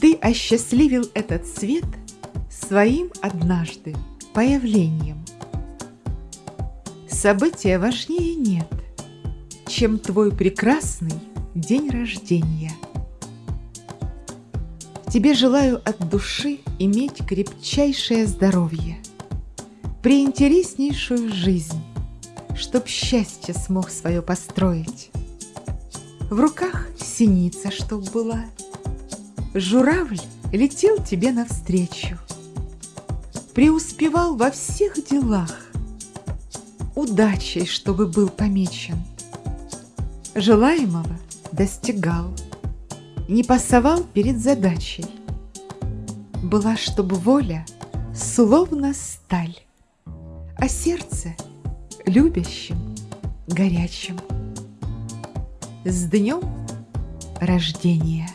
Ты осчастливил этот свет своим однажды появлением. События важнее нет, чем твой прекрасный день рождения. Тебе желаю от души иметь крепчайшее здоровье, приинтереснейшую жизнь, чтоб счастье смог свое построить. В руках синица, чтоб была, журавль летел тебе навстречу, преуспевал во всех делах, удачей, чтобы был помечен, желаемого достигал – не пасовал перед задачей. Была, чтобы воля словно сталь, а сердце любящим, горячим. С днем рождения!